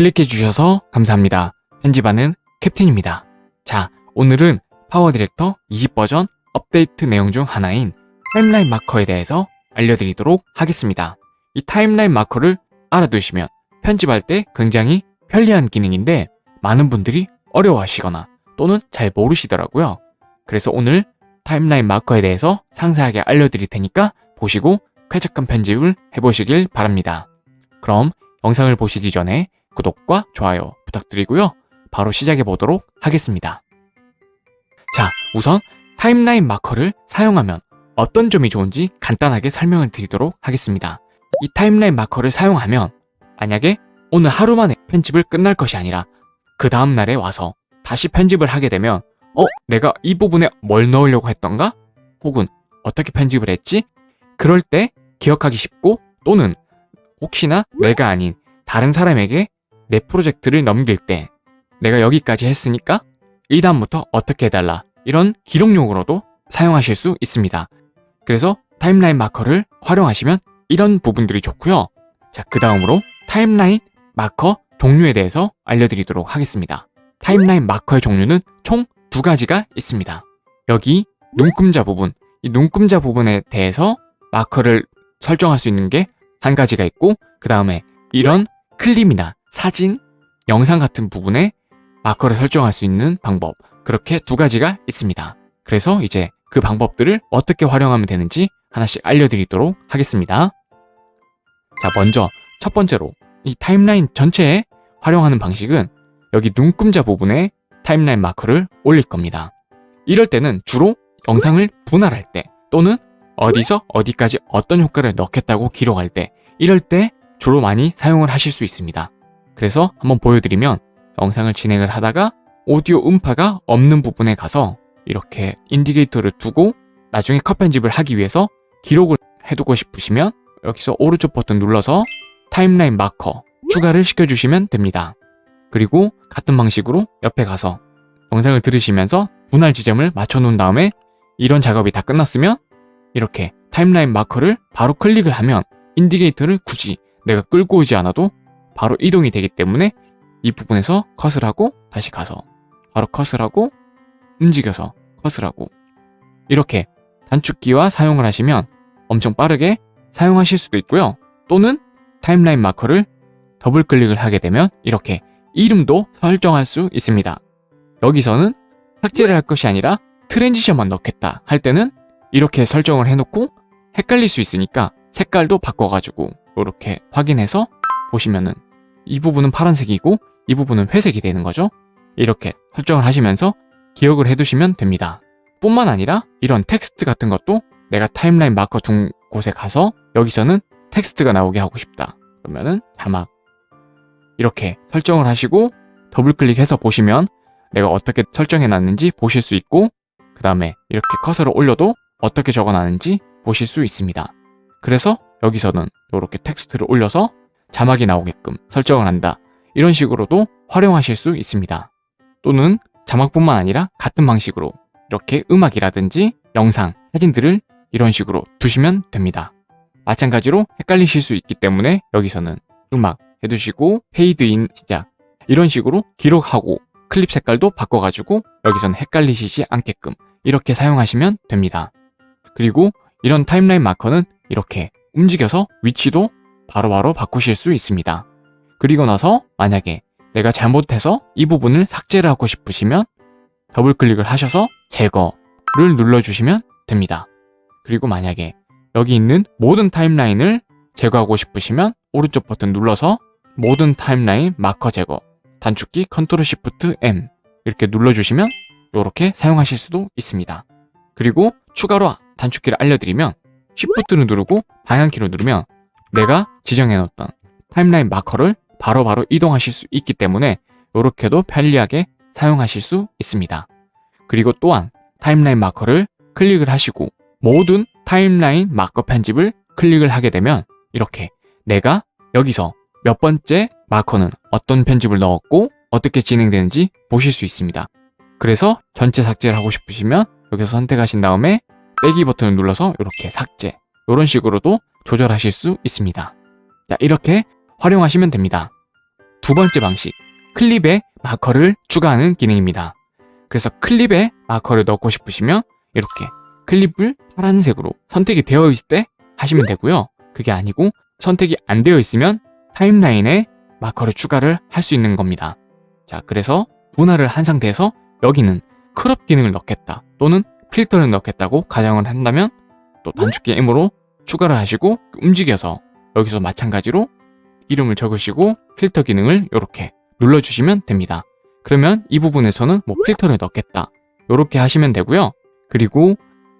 클릭해 주셔서 감사합니다. 편집하는 캡틴입니다. 자, 오늘은 PowerDirector 20버전 업데이트 내용 중 하나인 timeline marker에 대해서 알려드리도록 하겠습니다. 이 timeline marker를 알아두시면 편집할 때 굉장히 편리한 기능인데 많은 분들이 어려워하시거나 또는 잘 모르시더라고요. 그래서 오늘 timeline marker에 대해서 상세하게 알려드릴 테니까 보시고 쾌적한 편집을 해보시길 바랍니다. 그럼 영상을 보시기 전에 구독과 좋아요 부탁드리고요. 바로 시작해 보도록 하겠습니다. 자, 우선 타임라인 마커를 사용하면 어떤 점이 좋은지 간단하게 설명을 드리도록 하겠습니다. 이 타임라인 마커를 사용하면 만약에 오늘 하루 만에 편집을 끝날 것이 아니라 그 다음날에 와서 다시 편집을 하게 되면 어? 내가 이 부분에 뭘 넣으려고 했던가? 혹은 어떻게 편집을 했지? 그럴 때 기억하기 쉽고 또는 혹시나 내가 아닌 다른 사람에게 내 프로젝트를 넘길 때 내가 여기까지 했으니까 이 다음부터 어떻게 해달라 이런 기록용으로도 사용하실 수 있습니다. 그래서 타임라인 마커를 활용하시면 이런 부분들이 좋고요. 자, 그 다음으로 타임라인 마커 종류에 대해서 알려드리도록 하겠습니다. 타임라인 마커의 종류는 총 두 가지가 있습니다. 여기 눈금자 부분, 이 눈금자 부분에 대해서 마커를 설정할 수 있는 게 한 가지가 있고 그 다음에 이런 클립이나 사진, 영상 같은 부분에 마커를 설정할 수 있는 방법 그렇게 두 가지가 있습니다. 그래서 이제 그 방법들을 어떻게 활용하면 되는지 하나씩 알려드리도록 하겠습니다. 자 먼저 첫 번째로 이 타임라인 전체에 활용하는 방식은 여기 눈금자 부분에 타임라인 마커를 올릴 겁니다. 이럴 때는 주로 영상을 분할할 때 또는 어디서 어디까지 어떤 효과를 넣겠다고 기록할 때 이럴 때 주로 많이 사용을 하실 수 있습니다. 그래서 한번 보여드리면 영상을 진행을 하다가 오디오 음파가 없는 부분에 가서 이렇게 인디게이터를 두고 나중에 컷 편집을 하기 위해서 기록을 해두고 싶으시면 여기서 오른쪽 버튼 눌러서 timeline marker 추가를 시켜주시면 됩니다. 그리고 같은 방식으로 옆에 가서 영상을 들으시면서 분할 지점을 맞춰놓은 다음에 이런 작업이 다 끝났으면 이렇게 timeline marker를 바로 클릭을 하면 indicator를 굳이 내가 끌고 오지 않아도 바로 이동이 되기 때문에 이 부분에서 컷을 하고 다시 가서 바로 컷을 하고 움직여서 컷을 하고 이렇게 단축키와 사용을 하시면 엄청 빠르게 사용하실 수도 있고요. 또는 timeline marker를 더블 클릭을 하게 되면 이렇게 이름도 설정할 수 있습니다. 여기서는 삭제를 할 것이 아니라 transition만 넣겠다 할 때는 이렇게 설정을 해놓고 헷갈릴 수 있으니까 색깔도 바꿔가지고 이렇게 확인해서 보시면은 이 부분은 파란색이고 이 부분은 회색이 되는 거죠. 이렇게 설정을 하시면서 기억을 해두시면 됩니다. 뿐만 아니라 이런 텍스트 같은 것도 내가 timeline marker 둔 곳에 가서 여기서는 텍스트가 나오게 하고 싶다. 그러면은 자막 이렇게 설정을 하시고 더블 클릭해서 보시면 내가 어떻게 설정해 놨는지 보실 수 있고 그 다음에 이렇게 커서를 올려도 어떻게 적어놨는지 보실 수 있습니다. 그래서 여기서는 이렇게 텍스트를 올려서 자막이 나오게끔 설정을 한다. 이런 식으로도 활용하실 수 있습니다. 또는 자막뿐만 아니라 같은 방식으로 이렇게 음악이라든지 영상, 사진들을 이런 식으로 두시면 됩니다. 마찬가지로 헷갈리실 수 있기 때문에 여기서는 음악 해두시고 페이드인 시작 이런 식으로 기록하고 클립 색깔도 바꿔가지고 여기서는 헷갈리시지 않게끔 이렇게 사용하시면 됩니다. 그리고 이런 timeline marker는 이렇게 움직여서 위치도 바로바로 바로 바꾸실 수 있습니다. 그리고 나서 만약에 내가 잘못해서 이 부분을 삭제를 하고 싶으시면 더블 클릭을 하셔서 제거를 눌러주시면 됩니다. 그리고 만약에 여기 있는 모든 timeline을 제거하고 싶으시면 오른쪽 버튼 눌러서 모든 timeline marker 제거 단축키 Control Shift M 이렇게 눌러주시면 이렇게 사용하실 수도 있습니다. 그리고 추가로 단축키를 알려드리면 Shift를 누르고 방향키를 누르면 내가 지정해놓던 타임라인 마커를 바로바로 바로 이동하실 수 있기 때문에 이렇게도 편리하게 사용하실 수 있습니다. 그리고 또한 타임라인 마커를 클릭을 하시고 모든 타임라인 마커 편집을 클릭을 하게 되면 이렇게 내가 여기서 몇 번째 마커는 어떤 편집을 넣었고 어떻게 진행되는지 보실 수 있습니다. 그래서 전체 삭제를 하고 싶으시면 여기서 선택하신 다음에 빼기 버튼을 눌러서 이렇게 삭제 이런 식으로도 조절하실 수 있습니다. 자, 이렇게 활용하시면 됩니다. 두 번째 방식, 클립에 마커를 추가하는 기능입니다. 그래서 클립에 마커를 넣고 싶으시면 이렇게 클립을 파란색으로 선택이 되어 있을 때 하시면 되고요. 그게 아니고 선택이 안 되어 있으면 타임라인에 마커를 추가를 할 수 있는 겁니다. 자, 그래서 분할을 한 상태에서 여기는 crop 기능을 넣겠다 또는 필터를 넣겠다고 가정을 한다면 또 단축키 M으로 추가를 하시고 움직여서 여기서 마찬가지로 이름을 적으시고 필터 기능을 이렇게 눌러주시면 됩니다. 그러면 이 부분에서는 뭐 필터를 넣겠다 이렇게 하시면 되고요. 그리고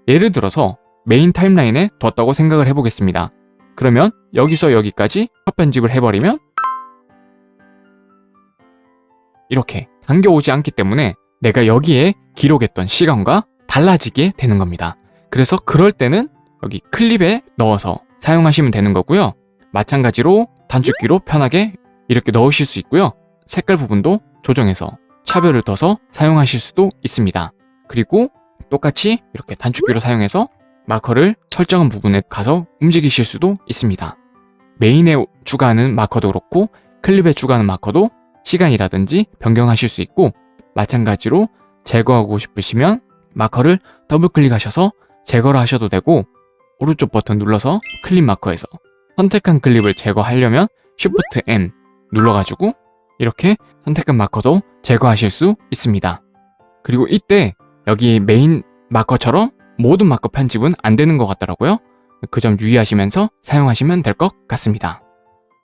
예를 들어서 main timeline에 뒀다고 생각을 해보겠습니다. 그러면 여기서 여기까지 컷 편집을 해버리면 이렇게 당겨오지 않기 때문에 내가 여기에 기록했던 시간과 달라지게 되는 겁니다. 그래서 그럴 때는 여기 클립에 넣어서 사용하시면 되는 거고요. 마찬가지로 단축키로 편하게 이렇게 넣으실 수 있고요. 색깔 부분도 조정해서 차별을 둬서 사용하실 수도 있습니다. 그리고 똑같이 이렇게 단축키로 사용해서 마커를 설정한 부분에 가서 움직이실 수도 있습니다. main에 추가하는 marker도 그렇고 클립에 추가하는 marker도 시간이라든지 변경하실 수 있고 마찬가지로 제거하고 싶으시면 marker를 더블 클릭하셔서 제거를 하셔도 되고 오른쪽 버튼 눌러서 클립 marker에서 선택한 클립을 제거하려면 Shift M 눌러가지고 이렇게 선택한 marker도 제거하실 수 있습니다. 그리고 이때 여기 main marker처럼 모든 마커 편집은 안 되는 것 같더라고요. 그 점 유의하시면서 사용하시면 될 것 같습니다.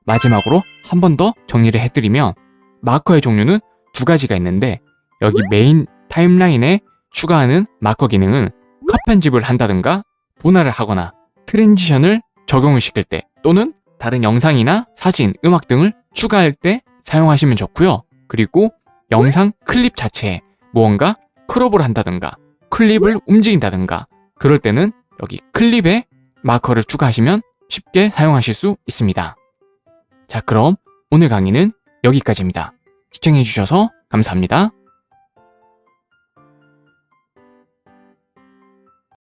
마지막으로 한 번 더 정리를 해드리면 마커의 종류는 두 가지가 있는데 여기 main timeline에 추가하는 마커 기능은 컷 편집을 한다든가 분할을 하거나 transition을 적용을 시킬 때 또는 다른 영상이나 사진, 음악 등을 추가할 때 사용하시면 좋고요. 그리고 영상 클립 자체에 무언가 crop을 한다든가 클립을 움직인다든가 그럴 때는 여기 클립에 마커를 추가하시면 쉽게 사용하실 수 있습니다. 자 그럼 오늘 강의는 여기까지입니다. 시청해주셔서 감사합니다.